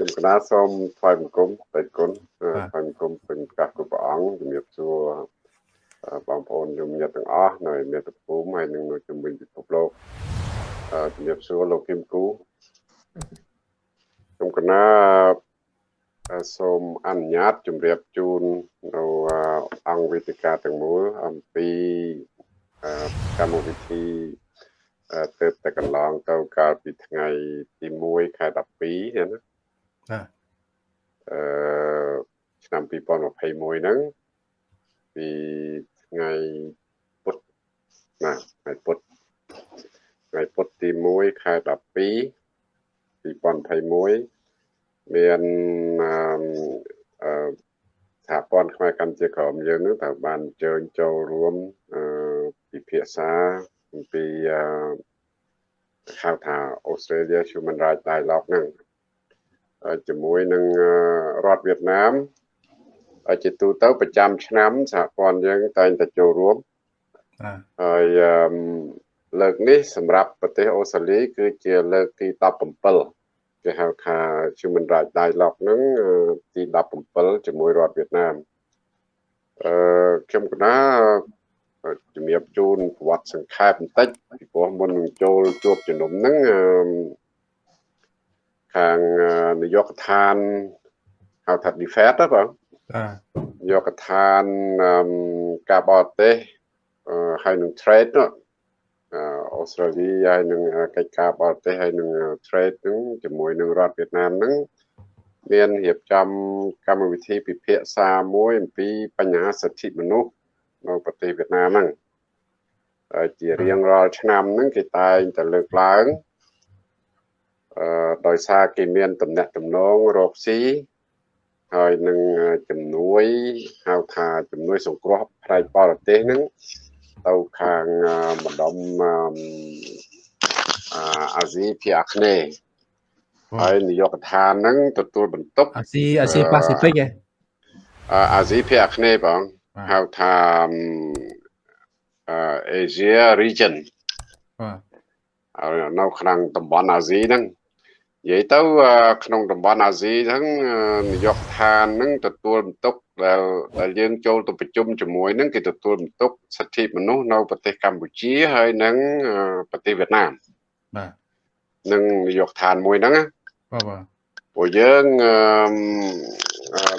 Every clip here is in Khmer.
ខ្ញុំកណាសូមថ្វាយបង្គំបេតគុណថ្វាយបង្គំពេញកាសគ្រប់ព្រះអង្គជំរាបសួរបងប្អូនយមញាតទាំងអស់នៅមាតុភូមិហើយនិងនៅជំនាញពិភពលោកជំរាបសួរលោកគឹមគូខ្ញុំកណាសូមអនុញ្ញាតជម្រាបជូននៅអង្គវេទិកាទាំងមូលអំពីកម្មវិធីទៅតែកន្លងទៅកាលពីថ្ងៃទី1ខែ12ណា ណាអឺឆ្នាំ2021ហ្នឹងពីថ្ងៃពុធណាថ្ងៃពុធថ្ងៃពុធទី1ខែ12 2021មានអឺសហព័ន្ធខ្មែរកម្ពុជាក្រមយើងនឹងត្រូវបានអញ្ជើញចូលរួមអឺពិភាក្សាអំពីអឺហៅថា Australia Human Rights Dialogue ហ្នឹង ជាមួយនឹងរដ្ឋវៀតណាមជាទូទៅប្រចាំឆ្នាំសហព័ន្ធយើងតែងតែចូលរួមហើយលើកនេះសម្រាប់ប្រទេសអូស្ត្រាលីគឺជាលើកទី17គេហៅថា Human Rights Dialogue ហ្នឹងទី17ជាមួយរដ្ឋវៀតណាមអឺខ្ញុំកណាជំរាបជូនប្រវត្តិសង្ខេបបន្តិចពីព្រោះមុននឹងចូលជួបជំនុំហ្នឹង ខាងនាយកដ្ឋានហៅថា defense ណាបងនាយកដ្ឋានការបរទេសហើយនឹង trade នោះអូស្ត្រាលីហើយនឹងកិច្ចការបរទេសហើយនឹង trade ហ្នឹងជាមួយនឹងរដ្ឋវៀតណាមហ្នឹងមានរៀបចំកម្មវិធីពិភាក្សាមួយអំពីបញ្ហាសិទ្ធិមនុស្សនៅប្រទេសវៀតណាមហ្នឹងជារៀងរាល់ឆ្នាំហ្នឹងគេតែងតែលើកឡើងអឺ ដោយសារគេមានតំណែងតំណងរកស៊ីហើយនឹងជំនួយហៅថាជំនួយសង្គ្រោះផ្នែកបរទេសហ្នឹងទៅខាងម្ដុំអាស៊ីភាគអាគ្នេយ៍ហើយនាយកដ្ឋានហ្នឹងទទួលបន្ទុកអាស៊ីអាស៊ីប៉ាស៊ីហ្វិកឯអាស៊ីភាគអាគ្នេយ៍បងហៅថា Asia region បាទនៅក្នុងតំបន់អាស៊ីហ្នឹង និយាយទៅក្នុងតំបន់អាស៊ីហ្នឹងនាយកដ្ឋានហ្នឹងទទួលបន្ទុកដែលដែលយើងចូលទៅប្រជុំជាមួយហ្នឹងគេទទួលបន្ទុកសិទ្ធិមនុស្សនៅប្រទេសកម្ពុជាហើយនិងប្រទេសវៀតណាមបាទនឹងនាយកដ្ឋានមួយហ្នឹងណាបាទបាទពួកយើង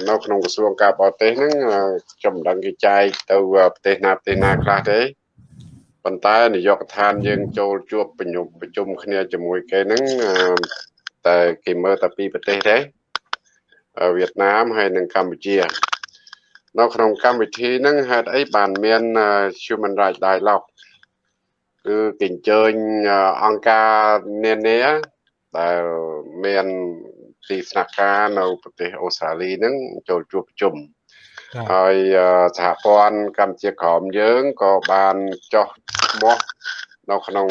នៅក្នុងក្រសួងការបរទេសហ្នឹងខ្ញុំមិនដឹងគេចែកទៅប្រទេសណាប្រទេសណាខ្លះទេប៉ុន្តែនាយកដ្ឋានយើងចូលជួបប្រជុំប្រជុំគ្នាជាមួយគេហ្នឹង តែគេមើលតែពីប្រទេសទេវៀតណាមហើយនិងកម្ពុជា នៅក្នុងកម្មវិធីហ្នឹងហេតុអីបានមាន Human Rights Dialogue គឺគេអញ្ជើញអង្គការនានាដែលមានទីស្នាក់ការនៅប្រទេសអូស្ត្រាលីហ្នឹងចូលជួបប្រជុំហើយសហព័ន្ធកម្ពុជាក្រមយើងក៏បានចោះឈ្មោះនៅក្នុង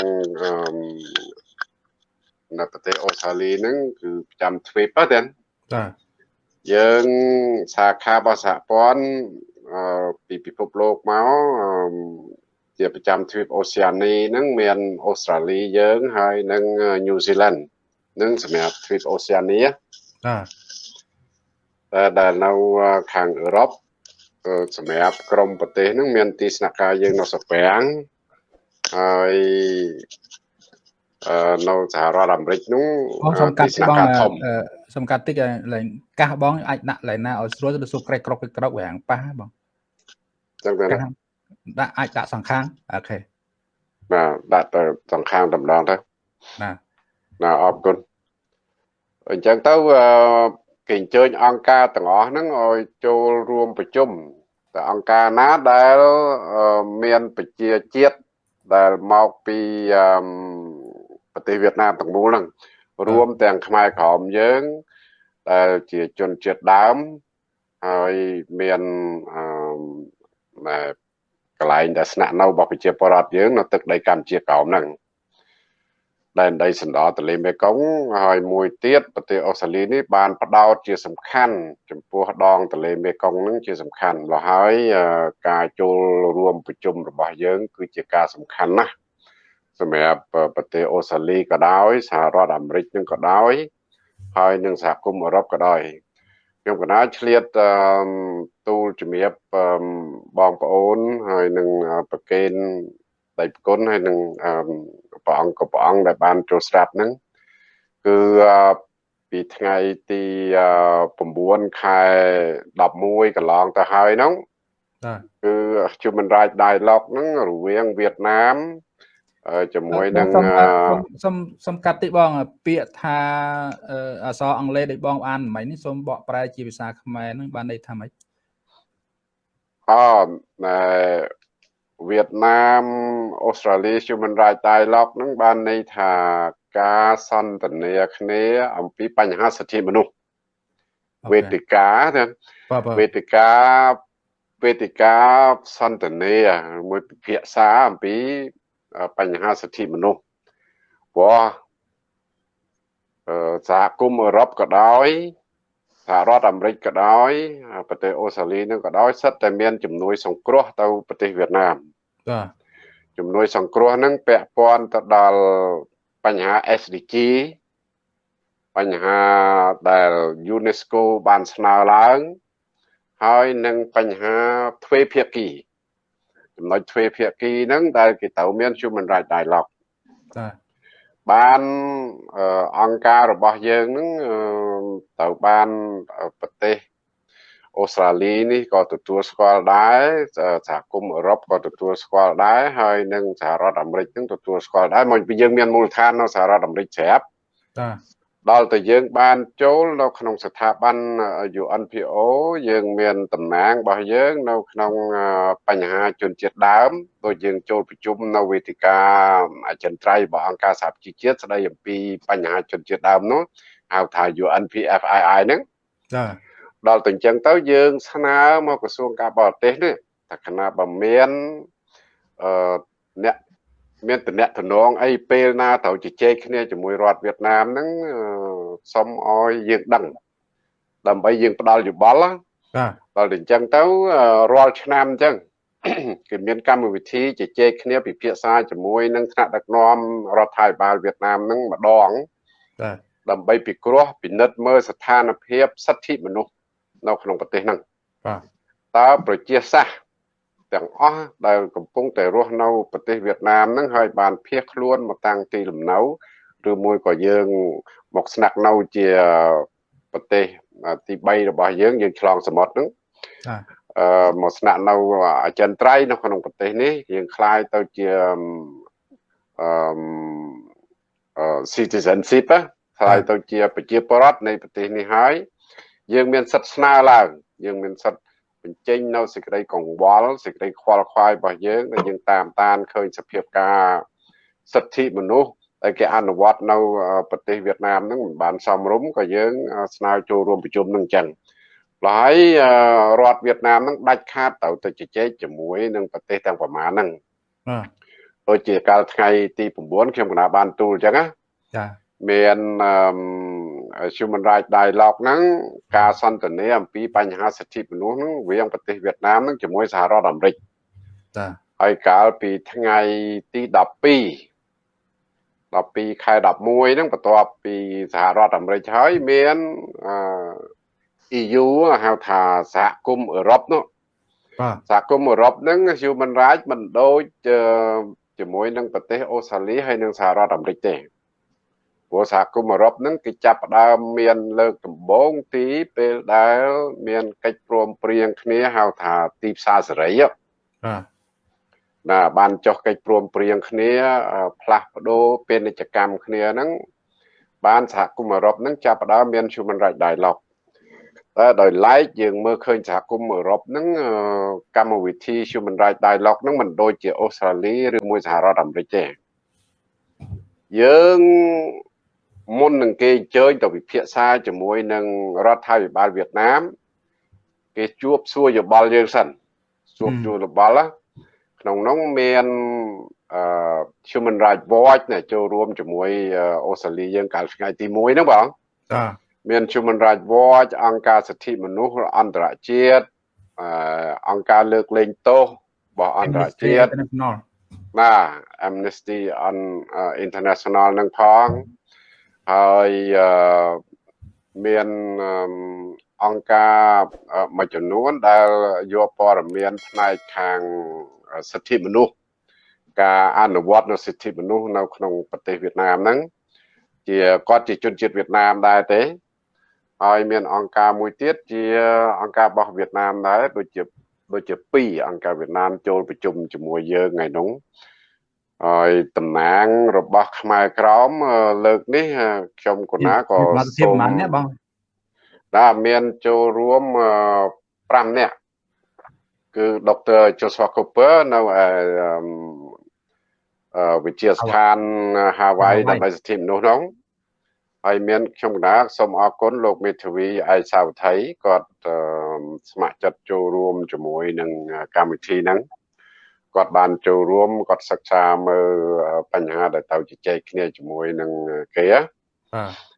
នៅប្រទេសអូស្ត្រាលីហ្នឹងគឺប្រចាំទ្វីបហ្នឹងបាទយើងសាខារបស់សហព័ន្ធពីពិភពលោកមកជាប្រចាំទ្វីបអូសៀនីហ្នឹងមានអូស្ត្រាលីយើងហើយនិងញូហ្សេឡង់នឹងសម្រាប់ទ្វីបអូសៀនីបាទតែដែលនៅខាងអឺរ៉ុបសម្រាប់ក្រមប្រទេសហ្នឹងមានទីស្នាក់ការយើងនៅសពាំងហើយ នៅសហរដ្ឋអាមេរិកនោះសំកាត់បងសំកាត់តិចឡើងកាសបងអាចដាក់ឡៃណាឲ្យស្រួលទៅសួរក្រេកក្រកក្រកវាងប៉ះបងចឹងទៅដាក់អាចដាក់សង្ខាងអូខេបាទដាក់ទៅសង្ខាងតម្ដងទៅណាណាអរគុណអញ្ចឹងទៅគេអញ្ជើញអង្គការទាំងអស់ហ្នឹងឲ្យចូលរួមប្រជុំតែអង្គការណាដែលមានប្រជាជាតិដែលមកពី ប្រទេសវៀតណាមទាំងមូលហ្នឹងរួមទាំងខ្មែរក្រមយើងដែលជាជនជាតិដើមហើយមានអឺកន្លែងដែលស្នាក់នៅរបស់ប្រជាពលរដ្ឋយើងនៅទឹកដីកម្ពុជាក្រោមហ្នឹងដែនដីសណ្ដោទន្លេមេគង្គហើយមួយទៀតប្រទេសអូស្ត្រាលីនេះបានផ្ដោតជាសំខាន់ចំពោះដងទន្លេមេគង្គហ្នឹងជាសំខាន់ម្ល៉េះហើយការចូលរួមប្រជុំរបស់យើងគឺជាការសំខាន់ណាស់ សម្រាប់ប្រទេសអូស្ត្រាលីក៏ដោយសហរដ្ឋអាមេរិកនឹងក៏ដោយហើយនឹងសហគមន៍អឺរ៉ុបក៏ដោយខ្ញុំកណាឆ្លៀតទូលជំរាបបងប្អូនហើយនឹងប្រកេនដៃប្រគុណហើយនឹងព្រះអង្គក៏ព្រះអង្គដែលបានចូលស្ដាប់ហ្នឹងគឺពីថ្ងៃទី9ខែ11កន្លងទៅហើយហ្នឹងគឺ Human Rights Dialogue ហ្នឹងរវាងវៀតណាម ជាមួយនឹងសុំសុំកាត់តិបង ពាក្យថាអក្សរអង់គ្លេសដែលបងអានមិញនេះសូមបកប្រែជាភាសាខ្មែរនឹងបានន័យថាម៉េចអូណែវៀតណាមអូស្ត្រាលី Human Rights Dialogue នឹងបានន័យថាការសន្ទនាគ្នា អំពីបញ្ហាសិទ្ធិមនុស្សវេទិកាណាវេទិកាវេទិកាសន្ទនាមួយពិភាក្សាអំពី បញ្ហាសិទ្ធិមនុស្សព្រោះសហគមន៍អឺរ៉ុបក៏ដោយសហរដ្ឋអាមេរិកក៏ដោយប្រទេសអូស្ត្រាលីនឹងក៏ដោយសិតតែមានជំនួយសង្គ្រោះទៅប្រទេសវៀតណាមបាទជំនួយសង្គ្រោះនឹងពាក់ព័ន្ធទៅដល់បញ្ហា SDG បញ្ហាដែល UNESCO បានស្នើឡើង ហើយនឹងបញ្ហាទ្វេភាគី ចំណុចទ្វេភាគីហ្នឹងដែលគេត្រូវមាន human right dialogue បាទបានអង្គការរបស់យើងហ្នឹងត្រូវបានប្រទេសអូស្ត្រាលីនេះក៏ទទួលស្គាល់ដែរសហគមន៍អឺរ៉ុបក៏ទទួលស្គាល់ដែរហើយនិងសហរដ្ឋអាមេរិកនឹងទទួលស្គាល់ដែរមកពីយើងមានមូលដ្ឋាននៅសហរដ្ឋអាមេរិកស្រាប់បាទ ដល់តែយើងបានចូលនៅក្នុងស្ថាប័ន UNPO យើងមានតំណាងរបស់យើងនៅក្នុងបញ្ហាជនជាតិដើមដូចយើងចូលប្រជុំនៅវេទិកាអចិន្ត្រៃយ៍របស់អង្គការសហប្រជាជាតិស្ដីអំពីបញ្ហាជនជាតិដើមនោះហៅថា UNPFII ហ្នឹងចាដល់ទៅអញ្ចឹងទៅយើងស្នើមកក្រសួងការបរទេសនេះតែគណៈបើមានអឺអ្នក មានតំណតំណងអីពេលណាត្រូវជជែកគ្នាជាមួយរដ្ឋវៀតណាមហ្នឹងសុំឲ្យយើងដឹងដើម្បីយើងផ្ដល់យោបល់បាទដល់តែអញ្ចឹងទៅរាល់ឆ្នាំអញ្ចឹងគេមានកម្មវិធីជជែកគ្នាពិភាក្សាជាមួយនឹងថ្នាក់ដឹកនាំរដ្ឋាភិបាលវៀតណាមហ្នឹងម្ដងបាទដើម្បីពិគ្រោះពិនិត្យមើលស្ថានភាពសិទ្ធិមនុស្សនៅក្នុងប្រទេសហ្នឹងបាទតើប្រជាសាស្ត្រ ទាំងអស់ដែលកំពុងតែរស់នៅប្រទេសវៀតណាមហ្នឹងហើយបានភៀសខ្លួនមកតាំងទីលំនៅឬមួយក៏យើងមកស្នាក់នៅជាប្រទេសទី3របស់យើងយើងឆ្លងសមុទ្រហ្នឹងអឺមកស្នាក់នៅអចិន្ត្រៃយ៍នៅក្នុងប្រទេសនេះយើងคล้ายទៅជាអឺ citizenship คล้ายទៅជាប្រជាពលរដ្ឋនៃប្រទេសនេះហើយយើងមានសិទ្ធិស្នើឡើងយើងមានសិទ្ធិ បញ្ចេញនៅសេចក្តីកង្វល់សេចក្តីខ្វល់ខ្វាយរបស់យើងដែលយើងតាមតានឃើញសភាពការសិទ្ធិមនុស្សដែលគេអនុវត្តនៅប្រទេសវៀតណាមហ្នឹងមិនបានសមរម្យក៏យើងស្នើចូលរួមប្រជុំនឹងចឹងហើយរដ្ឋវៀតណាមហ្នឹងដាច់ខាតទៅទៅជជែកជាមួយនឹងប្រទេសទាំងប្រមាណហ្នឹងបាទដូចជាកាលថ្ងៃទី9ខ្ញុំកណាបានទូលចឹងណាចាមាន Human Rights Dialogue ហ្នឹងការសន្ទនាអំពីបញ្ហាសិទ្ធិមនុស្សហ្នឹងវាងប្រទេសវៀតណាមហ្នឹងជាមួយសហរដ្ឋអាមេរិកចាហើយកាលពីថ្ងៃទី12 12ខែ11ហ្នឹងបន្ទាប់ពីសហរដ្ឋអាមេរិកហើយមានអឺ EU ហៅថាសហគមន៍អឺរ៉ុបនោះបាទសហគមន៍អឺរ៉ុបហ្នឹង Human Rights មិនដូចជាមួយនឹងប្រទេសអូស្ត្រាលីហើយនិងសហរដ្ឋអាមេរិកទេ ព្រោះសហគមន៍អឺរ៉ុបហ្នឹងគេចាប់ផ្ដើមមានលើកដំបូងទីពេលដែលមានកិច្ចព្រមព្រៀងគ្នាហៅថាទីផ្សារសេរីបាទណាបានចុះកិច្ចព្រមព្រៀងគ្នា ផ្លាស់ប្ដូរពាណិជ្ជកម្មគ្នាហ្នឹងបានសហគមន៍អឺរ៉ុបហ្នឹងចាប់ផ្ដើមមាន Human Rights Dialogue តែដោយឡែកយើងមើលឃើញសហគមន៍អឺរ៉ុបហ្នឹងកម្មវិធី Human Rights Dialogue ហ្នឹងមិនដូចជាអូស្ត្រាលីឬមួយសហរដ្ឋអាមេរិកទេយើង មុននឹងគេអញ្ជើញទៅពិភាក្សាជាមួយនឹងរដ្ឋាភិបាលវៀតណាម គេជួបសួរយោបល់យើងសិនជួបជួបយោបល់ក្នុងនោះមានអឺ Human Rights Watch ណាចូលរួមជាមួយអូស្ត្រាលីយើងកាលថ្ងៃទី1ហ្នឹងបងចាមាន Human Rights Watch អង្គការសិទ្ធិមនុស្សអន្តរជាតិអឺអង្គការលើកលែងទោសរបស់អន្តរជាតិណា Amnesty on International នឹងផង ហើយមានអង្គការមួយចំនួនដែលយកព័ត៌មានផ្នែកខាងសិទ្ធិមនុស្សការអនុវត្តនៅសិទ្ធិមនុស្សនៅក្នុងប្រទេសវៀតណាមហ្នឹងជាគាត់ជាជនជាតិវៀតណាមដែរទេហើយមានអង្គការមួយទៀតជាអង្គការរបស់វៀតណាមដែរដូចជាដូចជា2អង្គការវៀតណាមចូលប្រជុំជាមួយយើងថ្ងៃនោះ ហើយតំណាងរបស់ ខ្មែរក្រមលើកនេះខ្ញុំកណាក៏សូមប៉ុន្មានអ្នកបងដែលមានចូលរួម5នាក់គឺដុកទ័រ Joshua Cooper នៅវិទ្យាស្ថាន Hawaii ដើម្បីសិទ្ធិមនុស្សនោះហើយមានខ្ញុំកណាសូមអរគុណលោកមេធាវីឯកសាវថៃគាត់ស្ម័គ្រចិត្តចូលរួមជាមួយនឹងកម្មវិធីហ្នឹង គាត់បានចូលរួមគាត់សិក្សាមើលបញ្ហាដែលទៅជជែកគ្នាជាមួយនឹងគេបាទ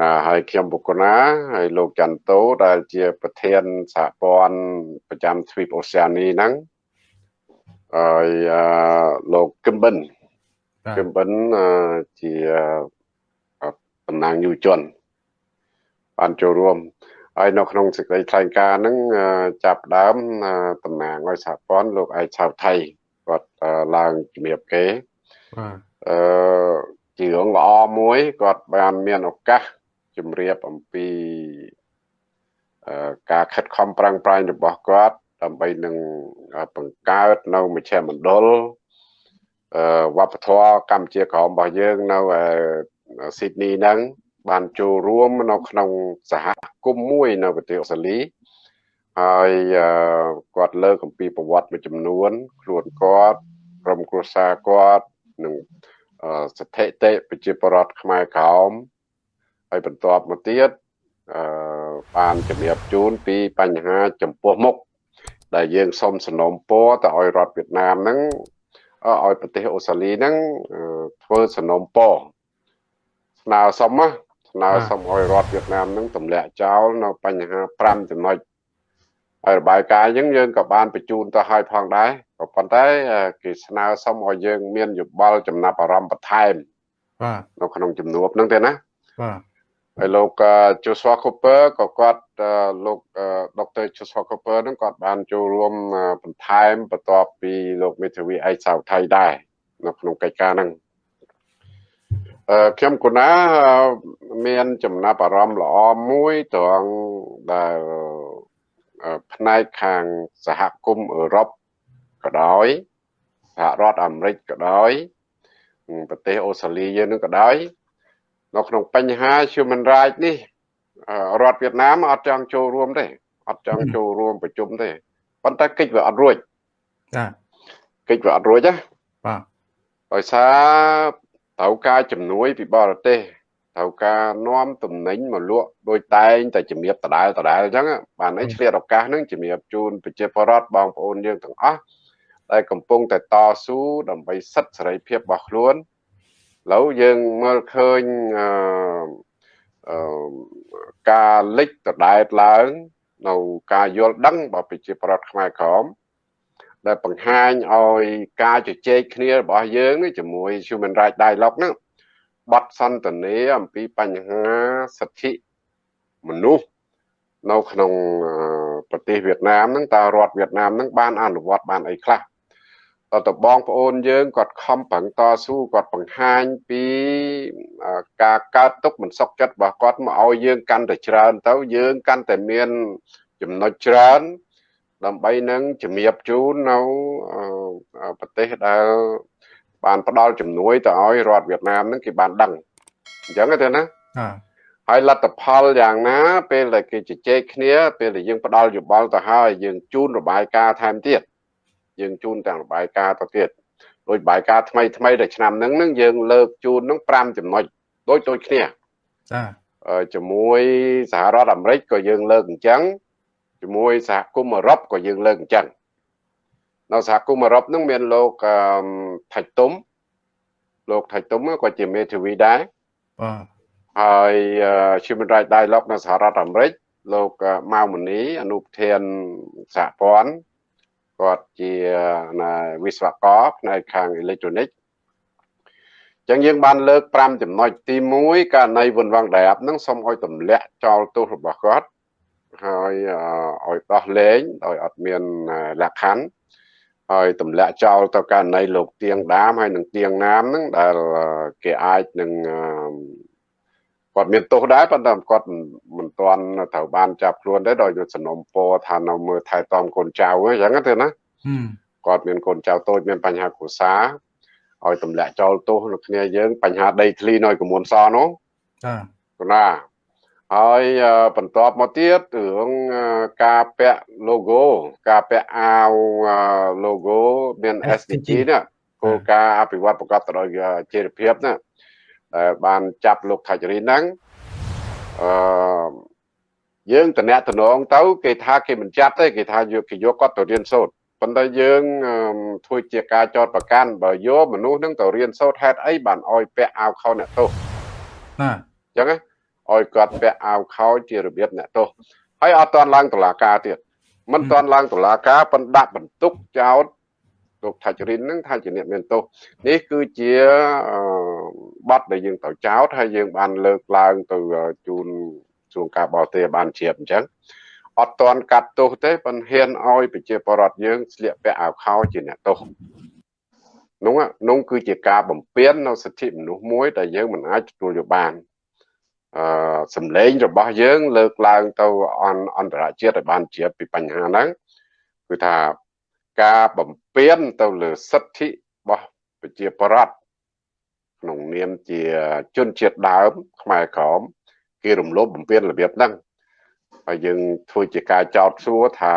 ណាហើយខ្ញុំបុគ្គលណាហើយលោកចន្ទតូដែលជាប្រធានសហព័ន្ធប្រចាំទ្វីបអូសែអានីហ្នឹងហើយលោកគឹមបិនគឹមបិនជាតំណាងយុវជនបានចូលរួម ហើយនៅក្នុងសេចក្តីថ្លែងការណ៍ហ្នឹងចាប់ដើមតំណាងឲ្យសហព័ន្ធលោកឯកឆៅថៃគាត់ឡើងជំរាបគេបាទអឺជារឿងល្អមួយគាត់បានមានឱកាសជំរាបអំពីការខិតខំប្រឹងប្រែងរបស់គាត់ដើម្បីនឹងបង្កើតនៅមជ្ឈមណ្ឌលវប្បធម៌កម្ពុជាក្រមរបស់យើងនៅស៊ីដនីហ្នឹង បានចូលរួមនៅក្នុងសហគមន៍មួយនៅប្រទេសអូស្ត្រាលីហើយគាត់លើកអំពីប្រវត្តិមួយចំនួន ខ្លួនគាត់ក្រុមគ្រួសារគាត់និងស្ថិតិប្រជាប្រដ្ឋខ្មែរក្រោមហើយបន្ទាប់មកទៀតអឺបានជម្រាបជូនពីបញ្ហាចំពោះមុខដែលយើងសូមសំណូមពរទៅឲ្យរដ្ឋវៀតណាមហ្នឹងឲ្យប្រទេសអូស្ត្រាលីហ្នឹងធ្វើសំណូមពរស្នើសុំណា ស្នើសុំឲ្យរដ្ឋវៀតណាមហ្នឹងទម្លាក់ចោលនៅបញ្ហា5ចំណុចហើយរបាយការណ៍អញ្ចឹងយើងក៏បានបញ្ជូនទៅឲ្យផងដែរក៏ប៉ុន្តែគេស្នើសុំឲ្យយើងមានយោបល់ចំណាប់អារម្មណ៍បន្ថែមបាទនៅក្នុងជំនួបហ្នឹងទេណាបាទហើយលោក Joshua Cooper ក៏គាត់លោកដុកទ័រ Joshua Cooper ហ្នឹងគាត់បានចូលរួមបន្ថែមបន្ទាប់ពីលោកមេធាវីឯកសាវថៃដែរនៅក្នុងកិច្ចការហ្នឹងអឺ ខ្ញុំគណាមានចំណាប់អារម្មណ៍ល្អមួយត្រង់ដែលផ្នែកខាងសហគមន៍អឺរ៉ុបក៏ដោយសហរដ្ឋអាមេរិកក៏ដោយប្រទេសអូស្ត្រាលីយើងនឹងក៏ដោយនៅក្នុងបញ្ហា human rights នេះរដ្ឋវៀតណាមអត់ចង់ចូលរួមទេអត់ចង់ចូលរួមប្រជុំទេប៉ុន្តែកិច្ចវាអត់រួចចាកិច្ចវាអត់រួចណាបាទដោយសារ ត្រូវការជំនួយពីបរទេសត្រូវការនាំទំនិញមកលក់ដោយតែងតែជំរាបដដែលដដែលអញ្ចឹងបានឲ្យឆ្លៀតឱកាសហ្នឹងជំរាបជូនប្រជាពលរដ្ឋបងប្អូនយើងទាំងអស់ដែលកំពុងតែតស៊ូដើម្បីសិទ្ធិសេរីភាពរបស់ខ្លួនឥឡូវយើងមើលឃើញអឺការលិចដដែលឡើងនៅការយល់ដឹងរបស់ប្រជាប្រដ្ឋខ្មែរក្រម ដែលបង្ហាញឲ្យការជជែកគ្នារបស់យើងជាមួយ Human Rights Dialogue ហ្នឹងបទសន្ទនាអំពីបញ្ហាសិទ្ធិមនុស្សនៅក្នុងប្រទេសវៀតណាមហ្នឹងតើរដ្ឋវៀតណាមហ្នឹងបានអនុវត្តបានអីខ្លះតើតបងប្អូនយើងគាត់ខំប្រឹងតស៊ូគាត់បង្ហាញពីការកើតទុកមិនសុខចិត្តរបស់គាត់មកឲ្យយើងកាន់តែច្រើនទៅយើងកាន់តែមានចំណុចច្រើន ដើម្បីនឹងជំរាបជូននៅប្រទេសដែលបានផ្ដល់ជំនួយទៅឲ្យរដ្ឋវៀតណាមហ្នឹងគេបានដឹងអញ្ចឹងទេណាហើយលទ្ធផលយ៉ាងណា ពេលដែលគេជជែកគ្នា ពេលដែលយើងផ្ដល់យោបល់ទៅហើយយើងជូនរបាយការណ៍ថែមទៀតយើងជូនទាំងរបាយការណ៍ទៅទៀតដោយរបាយការណ៍ថ្មីថ្មីដែលឆ្នាំហ្នឹងហ្នឹងយើងលើកជូនហ្នឹង5ចំណុចដូចដូចគ្នាចាជាមួយសហរដ្ឋអាមេរិកក៏យើងលើកអញ្ចឹង ជាមួយសហគមន៍អឺរ៉ុបក៏យើងលើកអញ្ចឹងនៅសហគមន៍អឺរ៉ុបហ្នឹងមានលោកថៃទុំលោកថៃទុំក៏ជាមេធាវីដែរបាទហើយ Human Rights Dialogue នៅសហរដ្ឋអាមេរិកលោកម៉ៅមនីអនុប្រធានសហព័ន្ធគាត់ជាវិស្វករផ្នែកខាងអេឡិចត្រូនិកចឹងយើងបានលើក5ចំណុចទី1ករណីវុនវងដាបនឹងសូមឲ្យទម្លាក់ចោលទោសរបស់គាត់ ហើយឲ្យដោះលែងដោយអត់មានលក្ខខណ្ឌហើយទម្លាក់ចោលទៅករណីលោកទៀងដាមហើយនឹងទៀងណាមហ្នឹងដែលគេអាចនឹងគាត់មានទោសដែរប៉ុន្តែគាត់មិនទាន់ត្រូវបានចាប់ខ្លួនដែរដោយសំណុំពរថានៅមើលថែទាំកូនចៅអញ្ចឹងទេណាគាត់មានកូនចៅតូចមានបញ្ហាគ្រួសារឲ្យទម្លាក់ចោលទោសនៅគ្នាយើងបញ្ហាដីធ្លីនៅកមួនសនោះចាណា ហើយបន្ទាប់មកទៀតរឿងការពាក់ logo ការពាក់អាវ logo មាន SDG នេះគោលការណ៍អភិវឌ្ឍប្រកបដោយជាភាពណាដែលបានចាប់លោកថាជរីហ្នឹងអឺយើងតំណែងទៅ គេថាគេមិនចាប់ទេគេថាយកគេយកគាត់ទៅរៀនសូត្រប៉ុន្តែយើងធ្វើជាការចោតប្រកាន់បើយកមនុស្សនឹងទៅរៀនសូត្រហេតុអីបានអោយពាក់អាវខោអ្នកទោសណាអញ្ចឹង ឲ្យគាត់ពាក់អាវខោជារបៀបអ្នកទោសហើយអត់តាន់ឡើងតុលាការទៀតមិនតាន់ឡើងតុលាការប៉ុន្តែដាក់បន្ទុកចោតលោកថាចរិននឹងថាជាអ្នកមានទោសនេះគឺជាបទដែលយើងត្រូវចោតហើយយើងបានលើកឡើងទៅជូនជួងការបរទេសបានជ្រាបអញ្ចឹងអត់តន់កាត់ទោសទេប៉ុន្តែហ៊ានឲ្យប្រជាពលរដ្ឋយើងស្លៀកពាក់អាវខោជាអ្នកទោសនោះនោះគឺជាការបំពេញនៅសិទ្ធិមនុស្សមួយដែលយើងមិនអាចទទួលយកបានអឺ សម្លេងរបស់យើង លើកឡើងទៅអន្តរជាតិឲ្យបានជ្រាបពីបញ្ហាហ្នឹងគឺថាការបំពេញទៅលើសិទ្ធិរបស់ប្រជាពលរដ្ឋក្នុងនាមជាជនជាតិដើម ខ្មែរក្រមគេរំលោភបំពានរបៀបហ្នឹងហើយយើងធ្វើជាការចោទសួរថា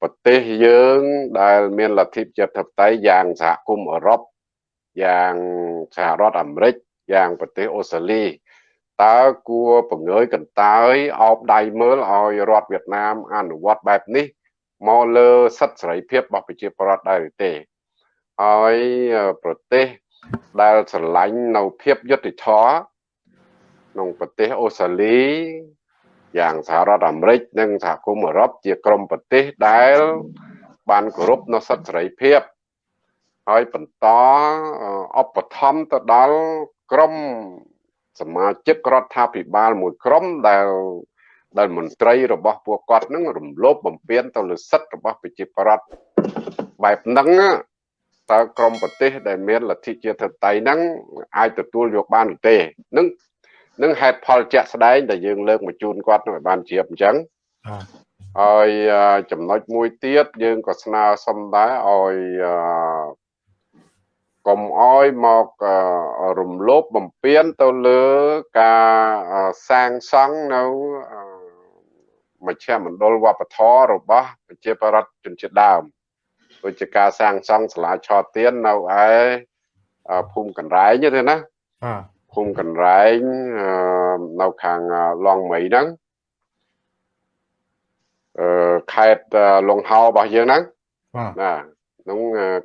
ប្រទេសយើងដែលមានលទ្ធិប្រជាធិបតេយ្យយ៉ាងសហគមន៍អឺរ៉ុបយ៉ាងសហរដ្ឋអាមេរិកយ៉ាងប្រទេសអូស្ត្រាលី តើគួរបង្ើយកន្តើយអោបដៃមើលឲ្យរដ្ឋវៀតណាមអនុវត្តបែបនេះមកលើសិទ្ធិសេរីភាពរបស់ប្រជាពលរដ្ឋដែរឬទេហើយប្រទេសដែលស្រឡាញ់នៅភាពយុត្តិធម៌ក្នុងប្រទេសអូស្ត្រាលីយ៉ាងសហរដ្ឋអាមេរិកនិងសហគមន៍អឺរ៉ុបជាក្រុមប្រទេសដែល បានគោរពនៅសិទ្ធិសេរីភាពហើយបន្តឧបត្ថម្ភទៅដល់ក្រុម សមាជិករដ្ឋាភិបាលមួយក្រុមដែលដែលមន្ត្រីរបស់ពួកគាត់នឹងរំលោភបំពានទៅលើសិទ្ធិរបស់ប្រជាប្រដ្ឋបែបហ្នឹងតើក្រមប្រទេសដែលមានលទ្ធិជាធិបតេយ្យហ្នឹងអាចទទួលយកបានឬទេនឹងនឹងហេតុផលជាក់ស្ដែងដែលយើងលើកមកជូនគាត់ឲ្យបានជ្រាបអញ្ចឹងហើយចំណុចមួយទៀតយើងក៏ស្នើសុំដែរឲ្យ កុំអោយមករំលោភបំពានទៅលើការសាងសង់នៅមជ្ឈមណ្ឌលវប្បធម៌របស់ប្រជាប្រដ្ឋជនជាតិដើមដូចជាការសាងសង់សាលាឆោទៀននៅឯភូមិកណ្រែងទេណាបាទភូមិកណ្រែងនៅខាងឡងមីហ្នឹងអឺខេត្តលងហោរបស់យើងហ្នឹងណាក្នុង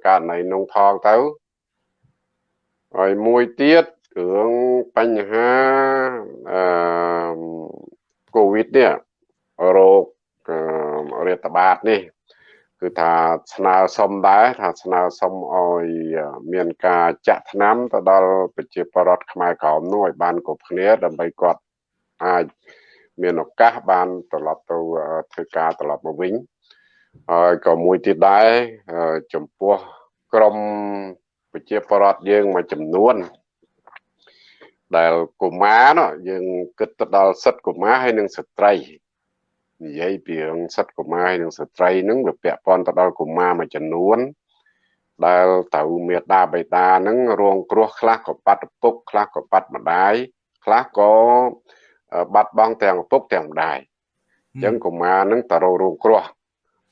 ករណីនងថងទៅ ហើយមួយទៀតរឿងបញ្ហាអឺកូវីដនេះរោគរាតត្បាតនេះ គឺថាស្នើសុំដែរថាស្នើសុំឲ្យមានការចាក់ថ្នាំទៅដល់ប្រជាពលរដ្ឋខ្មែរក្រមនោះឲ្យបានគ្រប់គ្នាដើម្បីគាត់អាចមានឱកាសបានត្រឡប់ទៅធ្វើការត្រឡប់មកវិញហើយក៏មួយទៀតដែរចំពោះក្រម ប្រជាពលរដ្ឋយើងមួយចំនួនដែលកុមារយើងគិតទៅដល់សិទ្ធិកុមារហើយនិងស្ត្រីនិយាយពីរឿងសិទ្ធិកុមារនិងស្ត្រីហ្នឹងវាពាក់ព័ន្ធទៅដល់កុមារមួយចំនួនដែលត្រូវមេដាបេដាហ្នឹងរងគ្រោះខ្លះក៏បាត់ឪពុកខ្លះក៏បាត់ម្ដាយខ្លះក៏បាត់បង់ទាំងឪពុកទាំងម្ដាយអញ្ចឹងកុមារហ្នឹងតរងគ្រោះ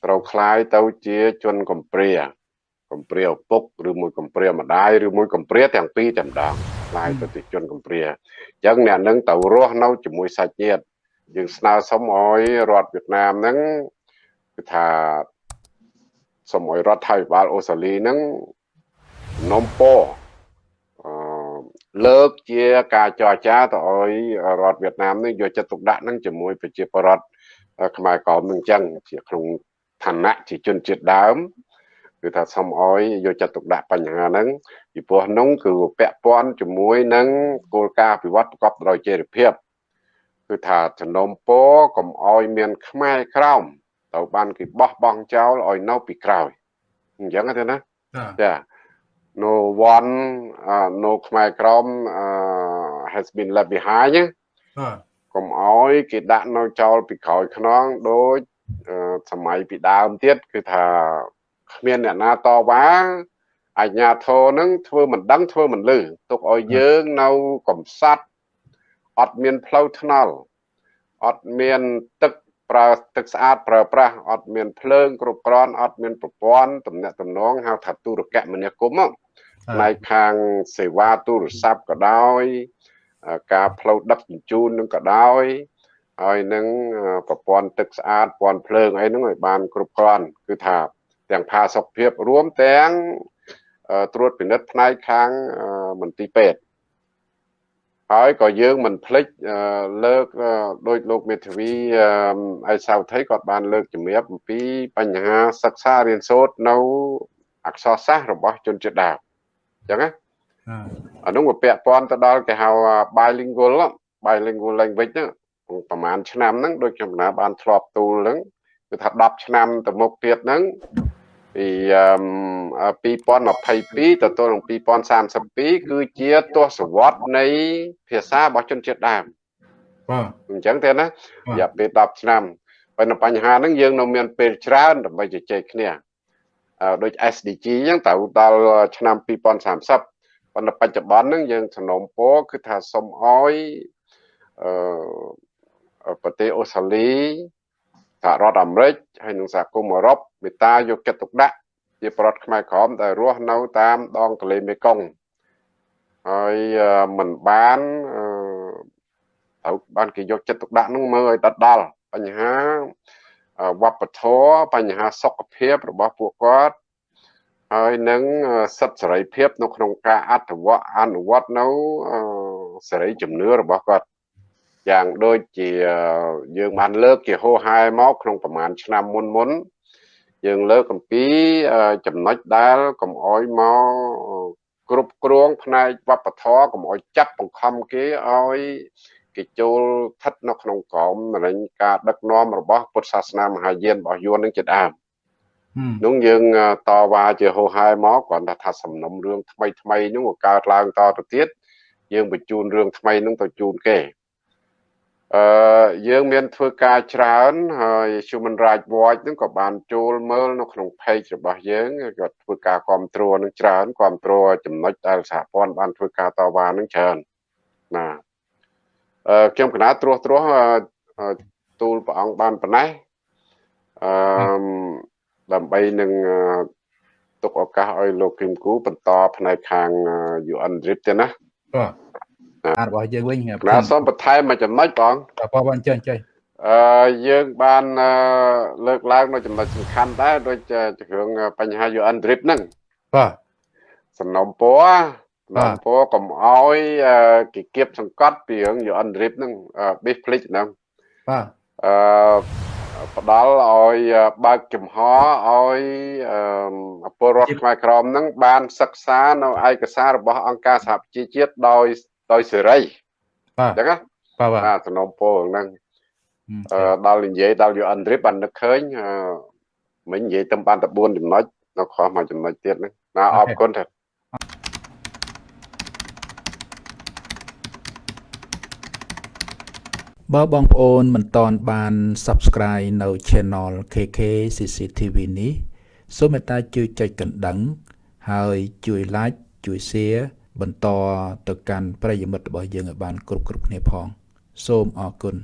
ត្រូវคล้ายទៅជាជនកំព្រា កំព្រាឪពុកឬមួយកំព្រាម្ដាយឬមួយកំព្រាទាំងពីរតែម្ដងផ្លាយទៅទីជនកំព្រាអញ្ចឹងអ្នកនឹងទៅរស់នៅជាមួយសាច់ញាតិយើងស្នើសុំឲ្យរដ្ឋវៀតណាមហ្នឹងគឺថាសូមឲ្យរដ្ឋាភិបាលអូស្ត្រាលីហ្នឹងនំពោអឺលើកជាការចរចាទៅឲ្យរដ្ឋវៀតណាមនឹងយកចិត្តទុកដាក់នឹងជាមួយប្រជាពលរដ្ឋខ្មែរក្រមនឹងអញ្ចឹងជាក្នុងឋានៈជាជនជាតិដើម គឺគឺថាសូមអោយយកចិត្តទុកដាក់បញ្ហាហ្នឹងពីព្រោះនោះគឺពាក់ព័ន្ធជាមួយនឹងគោលការណ៍ពិវត្តប្រកបដោយចីរភាពគឺថាចំណុំពោកុំអោយមានខ្មែរក្រោមទៅបានគេបោះបង់ចោលឲ្យនៅពីក្រោយអញ្ចឹងទេណាចា no one uh, no ខ្មែរក្រម uh, has been left behind ណាកុំអោយគេដាក់នៅចោលពីក្រោយខ្នងដូចសម័យពីដើមទៀតគឺថា គ្មានអ្នកណាតវ៉ាអញ្ញាធរនឹងធ្វើមិនដឹងធ្វើមិនលឺទុកឲ្យយើងនៅកំសត់អត់មានផ្លូវថ្នល់អត់មានទឹកប្រើទឹកស្អាតប្រើប្រាស់អត់មានភ្លើងគ្រប់គ្រាន់អត់មានប្រព័ន្ធទំនាក់ទំនងហៅថាទូរគមនាគមន៍ផ្នែកខាងសេវាទូរស័ព្ទក៏ដោយ ការផ្លូវដឹកជញ្ជូននឹងក៏ដោយហើយនឹងប្រព័ន្ធទឹកស្អាតប្រព័ន្ធភ្លើងអីហ្នឹងឲ្យបានគ្រប់គ្រាន់គឺថា ទាំងផាសុខភាពរួមទាំងត្រួតពិនិត្យផ្នែកខាងមន្ទីរពេទ្យហើយក៏យើងមិនភ្លេចលើកដោយលោកមេធាវីអៃសាវថៃគាត់បានលើកជំរាបអំពីបញ្ហាសិក្សារៀនសូត្រនៅអក្សរសាស្ត្ររបស់ជនជាតិដើមអញ្ចឹងណាអានោះវាពាក់ព័ន្ធទៅដល់គេហៅ bilingual bilingual language ហ្នឹងប្រហែលឆ្នាំហ្នឹងដូចខ្ញុំណាបានធ្លាប់ទូលហ្នឹងគឺថា10ឆ្នាំទៅមុខទៀតហ្នឹង ពី2022ទៅទល់នឹង2032គឺជាទសវត្សនៃភាសារបស់ជនជាតិដើមបាទអញ្ចឹងទេណារយៈពេល10ឆ្នាំប៉ុន្តែបញ្ហាហ្នឹងយើងនៅមានពេលច្រើនដើម្បីជជែកគ្នាដូច SDG អញ្ចឹងទៅដល់ឆ្នាំ2030ប៉ុន្តែបច្ចុប្បន្នហ្នឹងយើងសំណូមពរគឺថាសុំអោយអឺប្រទេសអូស្ត្រាលី សហរដ្ឋអាមេរិកហើយនិងសហគមន៍អឺរ៉ុបមេត្តាយកចិត្តទុកដាក់ជាប្រដ្ឋខ្មែរក្រមដែលរស់នៅតាមដងទន្លេមេគង្គហើយមិនបានត្រូវបានគេយកចិត្តទុកដាក់នោះមើលឲ្យដិតដល់បញ្ហាវប្បធម៌បញ្ហាសុខភាពរបស់ពួកគាត់ហើយនឹងសិទ្ធិសេរីភាព នៅក្នុងការអត្ថវអនុវត្តនៅសេរីជំនឿរបស់គាត់ យ៉ាងដូចជាយើងបានលើកជាហោហែមកក្នុងប្រហែលឆ្នាំមុនមុនយើងលើកអំពីចំណុចដែលកុំអោយមកគ្រប់គ្រងផ្នែកវប្បធម៌កុំអោយចាប់បង្ខំគេឲ្យគេចូលស្ថិតនៅក្នុងក្រមរែងការដឹកនាំរបស់ពុទ្ធសាសនាមហាយានរបស់យួននឹងជាដើមនោះយើងតវ៉ាជាហោហែមកគ្រាន់តែថាសំណុំរឿងថ្មីថ្មីនោះកើតឡើងតទៅទៀតយើងបញ្ជូនរឿងថ្មីនឹងទៅជូនគេ អឺយើងមានធ្វើការច្រើនហើយ Human Rights Watch ហ្នឹងក៏បានចូលមើលនៅក្នុង page របស់យើងក៏ធ្វើការគ្រប់គ្រងនឹងច្រើនគ្រប់គ្រងចំណុចដែលសហព័ន្ធបានធ្វើការតវ៉ានឹងច្រើនណាអឺខ្ញុំកណាត្រួសត្រាសទូលព្រះអង្គបានប៉ុណ្ណេះអឺដើម្បីនឹងទុកឱកាសឲ្យលោកគឹមគូបន្តផ្នែកខាង UN DRIP ទេណាបាទអា របស់យើងវិញបាទសូមបន្ថែមមួយចំណុចបងបងបងចេះចេះអឺយើងបានលើកឡើងនៅចំណុចសំខាន់ដែរដូចរឿងបញ្ហា UN drip ហ្នឹងបាទសំណុំពរសំណុំពរកុំអោយគេគៀបសង្កត់ពីរឿង UN drip ហ្នឹងបេះភ្លេចហ្នឹងបាទអឺផ្ដល់ឲ្យបើកចំហឲ្យពលរដ្ឋខ្មែរក្រមហ្នឹងបានសិក្សានៅឯកសាររបស់អង្គការសហប្រជាជាតិដោយ ដោយសេរីបាទអញ្ចឹងណាបាទបាទសំណុំពរហ្នឹងអឺដល់និយាយដល់ UN Drip បាននឹកឃើញអឺមិញនិយាយទៅបានតែ4ចំណុចនៅខុសមួយចំណុចទៀតហ្នឹងណាអរគុណថាបើបងប្អូនមិនតន់បាន Subscribe នៅ Channel KK CCTV នេះសូមមេត្តាជួយចុចកណ្ដឹង ហើយជួយ Like ជួយ Share បន្តទៅកាន់ប្រិយមិត្តរបស់យើងឲ្យបានគ្រប់គ្រប់គ្នាផង សូមអរគុណ